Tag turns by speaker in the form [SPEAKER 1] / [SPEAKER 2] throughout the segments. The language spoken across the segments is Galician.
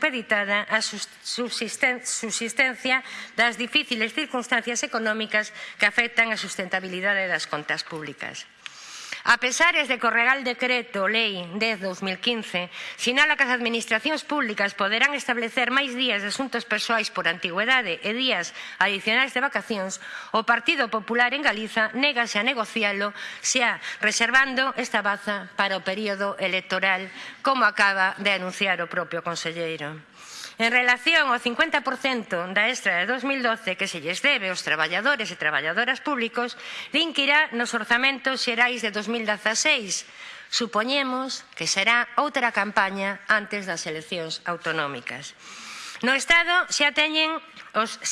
[SPEAKER 1] supeditada a subsistencia das difíciles circunstancias económicas que afectan a sustentabilidade das contas públicas. A pesares de que o Real Decreto Lei 10-2015 sinala que as administracións públicas poderán establecer máis días de asuntos persoais por antigüedade e días adicionais de vacacións, o Partido Popular en Galiza négase a negocialo xa reservando esta baza para o período electoral, como acaba de anunciar o propio conselleiro. En relación ao 50% da extra de 2012 que se lles debe aos traballadores e traballadoras públicos, din que irá nos orzamentos xerais de 2016, Supoñemos que será outra campaña antes das eleccións autonómicas. No Estado xa teñen os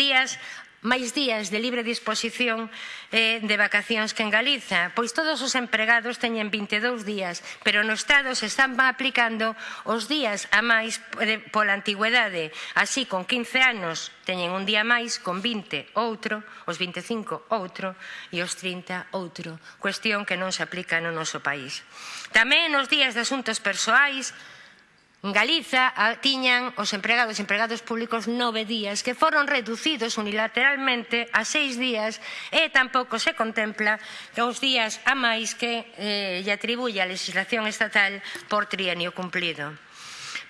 [SPEAKER 1] días máis días de libre disposición eh, de vacacións que en Galiza, pois todos os empregados teñen 22 días, pero no Estado se están aplicando os días a máis eh, pola antigüedade, así con 15 anos teñen un día máis, con 20 outro, os 25 outro e os 30 outro, cuestión que non se aplica no noso país. Tamén nos días de asuntos persoais, En Galiza tiñan os empregados e empregados públicos nove días que foron reducidos unilateralmente a seis días e tampouco se contempla os días a máis que eh, lle atribuye a legislación estatal por trienio cumplido.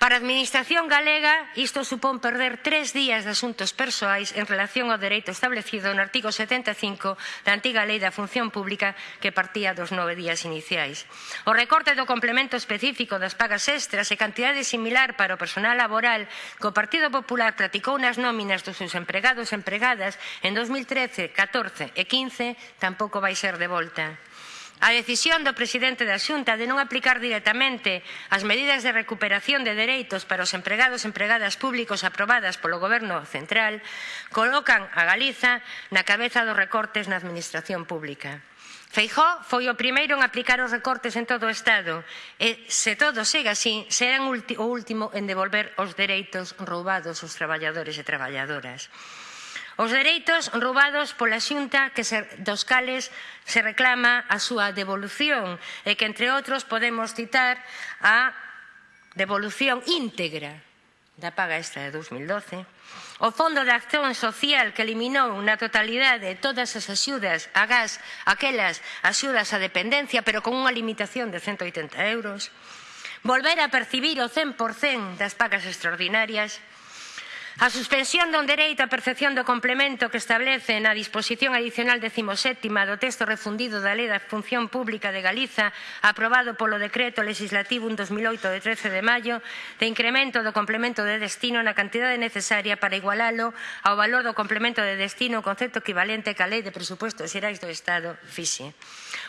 [SPEAKER 1] Para a Administración galega, isto supón perder tres días de asuntos persoais en relación ao dereito establecido no artigo 75 da antiga Lei da Función Pública que partía dos nove días iniciais. O recorte do complemento específico das pagas extras e cantidade similar para o personal laboral que o Partido Popular praticou nas nóminas dos seus empregados e empregadas en 2013, 14 e 15 tampouco vai ser de volta. A decisión do presidente da Xunta de non aplicar directamente as medidas de recuperación de dereitos para os empregados e empregadas públicos aprobadas polo Goberno Central colocan a Galiza na cabeza dos recortes na Administración Pública. Feijó foi o primeiro en aplicar os recortes en todo o Estado e, se todo segue así, serán o último en devolver os dereitos roubados aos traballadores e traballadoras. Os dereitos roubados pola Xunta que se, dos cales se reclama a súa devolución e que, entre outros, podemos citar a devolución íntegra da paga extra de 2012, o Fondo de Acción Social que eliminou na totalidade todas as axudas a gas, aquelas axudas á dependencia, pero con unha limitación de 180 euros, volver a percibir o 100% das pagas extraordinarias, A suspensión do dereito á percepción do complemento que establece na disposición adicional 17 do texto refundido da Lei da Función Pública de Galiza aprobado polo Decreto Legislativo 1 2008 de 13 de maio de incremento do complemento de destino na cantidade necesaria para igualalo ao valor do complemento de destino, concepto equivalente que a Lei de Presupuestos Xerais do Estado fixe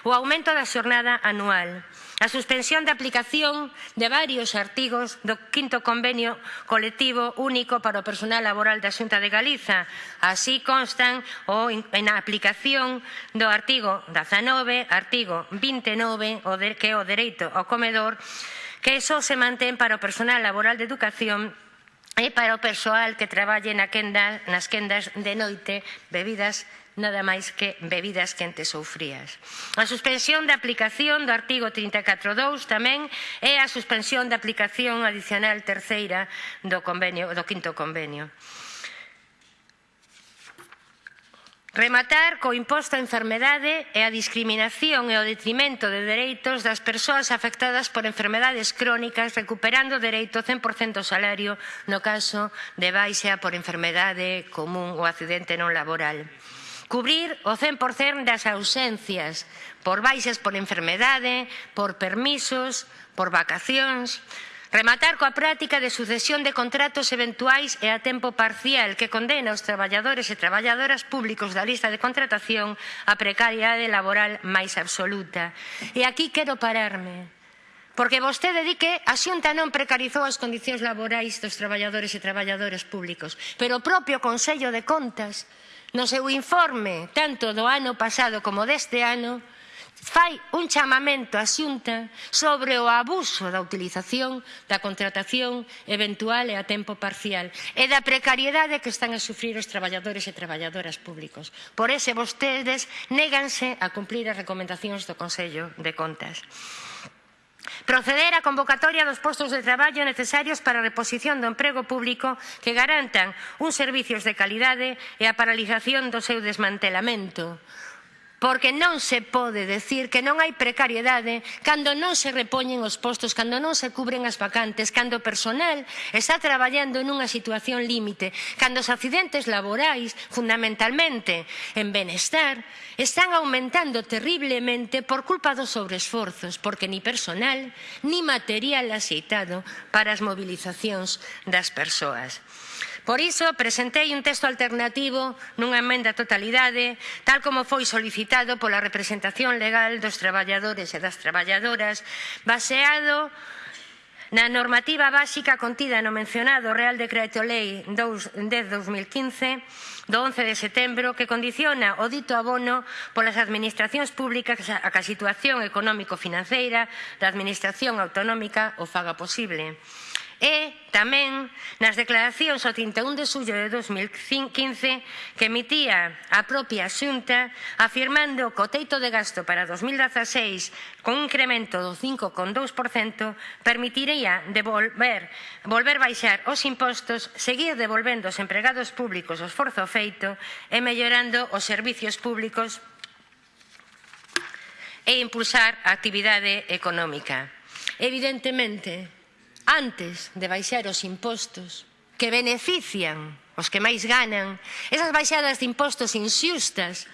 [SPEAKER 1] o aumento da xornada anual, a suspensión da aplicación de varios artigos do quinto convenio colectivo único para o personal laboral da Xunta de Galiza. Así constan o en a aplicación do artigo 19, artigo 29, o de, que é o dereito ao comedor, que só se mantén para o personal laboral de educación e para o persoal que traballe na quenda, nas quendas de noite, bebidas nada máis que bebidas quentes ou frías. A suspensión da aplicación do artigo 34.2 tamén é a suspensión da aplicación adicional terceira do, convenio, do quinto convenio. Rematar co imposto á enfermedade e a discriminación e o detrimento de dereitos das persoas afectadas por enfermedades crónicas recuperando o dereito 100% do salario no caso de baixa por enfermedade común ou accidente non laboral cubrir o 100% das ausencias por baixas por enfermedade, por permisos, por vacacións, rematar coa práctica de sucesión de contratos eventuais e a tempo parcial que condena os traballadores e traballadoras públicos da lista de contratación a precariedade laboral máis absoluta. E aquí quero pararme, porque vostede di que a Xunta non precarizou as condicións laborais dos traballadores e traballadoras públicos, pero o propio Consello de Contas no seu informe, tanto do ano pasado como deste ano, fai un chamamento á xunta sobre o abuso da utilización da contratación eventual e a tempo parcial e da precariedade que están a sufrir os traballadores e traballadoras públicos. Por ese vostedes néganse a cumplir as recomendacións do Consello de Contas. Proceder á convocatoria dos postos de traballo necesarios para a reposición do emprego público que garantan uns servizos de calidade e a paralización do seu desmantelamento porque non se pode decir que non hai precariedade cando non se repoñen os postos, cando non se cubren as vacantes, cando o personal está traballando nunha situación límite, cando os accidentes laborais, fundamentalmente en benestar, están aumentando terriblemente por culpa dos sobreesforzos, porque ni personal ni material aceitado para as movilizacións das persoas. Por iso, presentei un texto alternativo nunha emenda a totalidade, tal como foi solicitado pola representación legal dos traballadores e das traballadoras, baseado Na normativa básica contida no mencionado Real Decreto Lei 10-2015 do 11 de setembro que condiciona o dito abono polas administracións públicas a que a situación económico-financeira da administración autonómica o faga posible e tamén nas declaracións o 31 de xullo de 2015 que emitía a propia Xunta afirmando que o teito de gasto para 2016 con un incremento do 5,2% permitiría devolver, volver baixar os impostos, seguir devolvendo aos empregados públicos o esforzo feito e mellorando os servicios públicos e impulsar a actividade económica. Evidentemente, antes de baixar os impostos que benefician os que máis ganan, esas baixadas de impostos inxustas,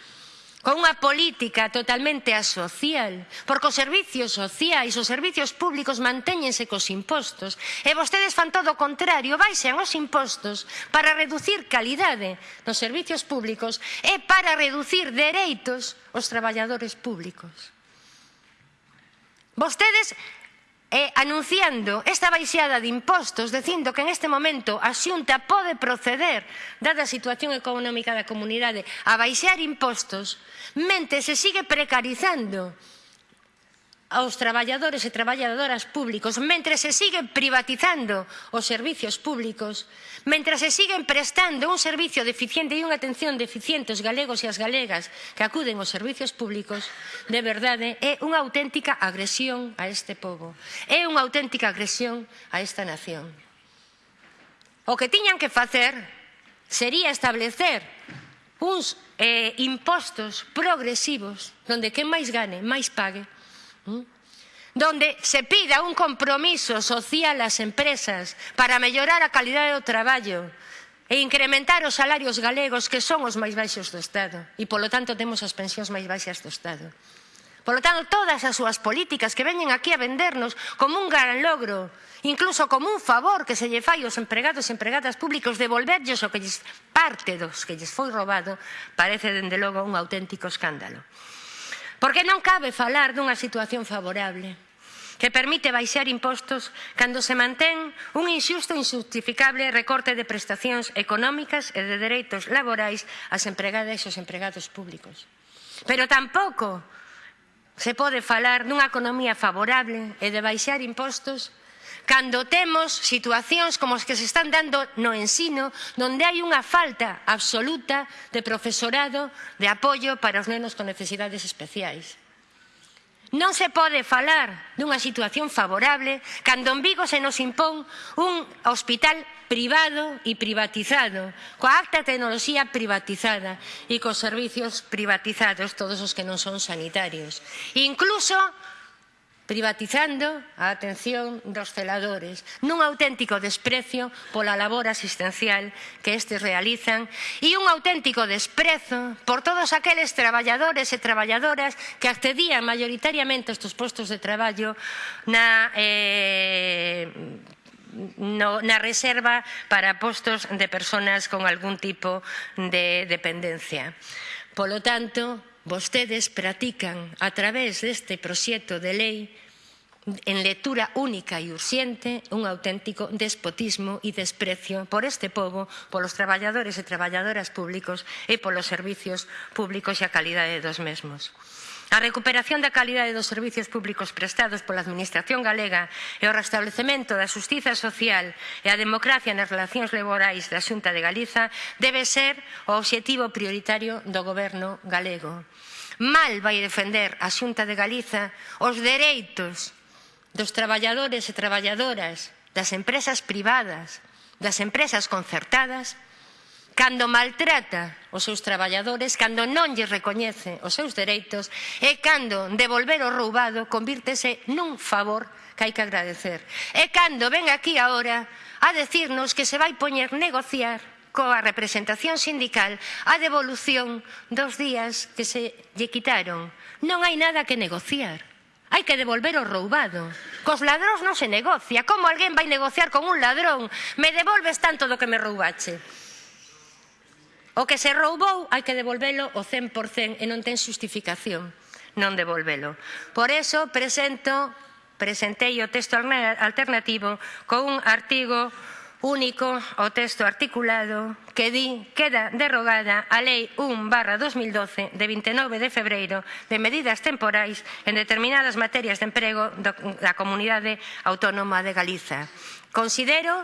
[SPEAKER 1] con unha política totalmente asocial, porque os servicios sociais, os servicios públicos mantéñense cos impostos, e vostedes fan todo o contrario, baixan os impostos para reducir calidade nos servicios públicos e para reducir dereitos aos traballadores públicos. Vostedes eh, anunciando esta baixada de impostos, dicindo que en este momento a xunta pode proceder, dada a situación económica da comunidade, a baixar impostos, mente se sigue precarizando aos traballadores e traballadoras públicos, mentre se siguen privatizando os servizos públicos, mentre se siguen prestando un servicio deficiente e unha atención deficiente aos galegos e as galegas que acuden aos servizos públicos, de verdade, é unha auténtica agresión a este povo, é unha auténtica agresión a esta nación. O que tiñan que facer sería establecer uns eh, impostos progresivos donde quen máis gane, máis pague, donde se pida un compromiso social ás empresas para mellorar a calidade do traballo e incrementar os salarios galegos que son os máis baixos do Estado e, polo tanto, temos as pensións máis baixas do Estado. Polo tanto, todas as súas políticas que veñen aquí a vendernos como un gran logro, incluso como un favor que se lle fai aos empregados e empregadas públicos devolverlles o que lles parte dos que lles foi roubado, parece, dende logo, un auténtico escándalo. Porque non cabe falar dunha situación favorable que permite baixar impostos cando se mantén un inxusto e injustificable recorte de prestacións económicas e de dereitos laborais ás empregadas e aos empregados públicos. Pero tampouco se pode falar dunha economía favorable e de baixar impostos cando temos situacións como as que se están dando no ensino, donde hai unha falta absoluta de profesorado de apoio para os nenos con necesidades especiais. Non se pode falar dunha situación favorable cando en Vigo se nos impón un hospital privado e privatizado, coa alta tecnoloxía privatizada e cos servicios privatizados, todos os que non son sanitarios. Incluso privatizando a atención dos celadores, nun auténtico desprecio pola labor asistencial que estes realizan e un auténtico desprezo por todos aqueles traballadores e traballadoras que accedían maioritariamente a estes postos de traballo na eh, no, na reserva para postos de persoas con algún tipo de dependencia. Polo tanto, vostedes practican a través deste proxecto de lei en lectura única e urxente un auténtico despotismo e desprecio por este povo, polos traballadores e traballadoras públicos e polos servicios públicos e a calidade dos mesmos. A recuperación da calidade dos servizos públicos prestados pola Administración galega e o restablecemento da justiza social e a democracia nas relacións laborais da Xunta de Galiza debe ser o obxectivo prioritario do Goberno galego. Mal vai defender a Xunta de Galiza os dereitos dos traballadores e traballadoras das empresas privadas, das empresas concertadas cando maltrata os seus traballadores, cando non lle recoñece os seus dereitos e cando devolver o roubado convírtese nun favor que hai que agradecer. E cando ven aquí agora a decirnos que se vai poñer negociar coa representación sindical a devolución dos días que se lle quitaron. Non hai nada que negociar. Hai que devolver o roubado. Cos ladróns non se negocia. Como alguén vai negociar con un ladrón? Me devolves tanto do que me roubache. O que se roubou hai que devolvelo o 100% e non ten xustificación non devolvelo. Por eso presento, presentei o texto alternativo con un artigo único o texto articulado que di queda derrogada a Lei 1 barra 2012 de 29 de febreiro de medidas temporais en determinadas materias de emprego da Comunidade Autónoma de Galiza. Considero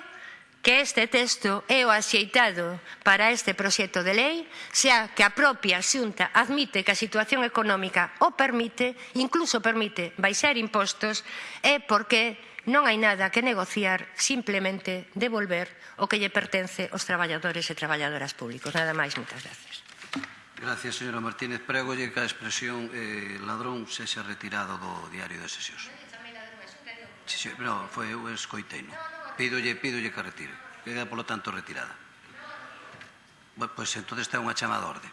[SPEAKER 1] que este texto é o axeitado para este proxecto de lei, xa que a propia xunta admite que a situación económica o permite, incluso permite baixar impostos, é porque non hai nada que negociar, simplemente devolver o que lle pertence aos traballadores e traballadoras públicos. Nada máis, moitas gracias.
[SPEAKER 2] Gracias, señora Martínez. Pregolle que a expresión eh, ladrón sexa retirado do diario de sesións. Sí, sí, no, foi eu escoitei, non? Pídolle, pídolle que retire. Queda, polo tanto, retirada. Pois pues, entón está unha chamada orde.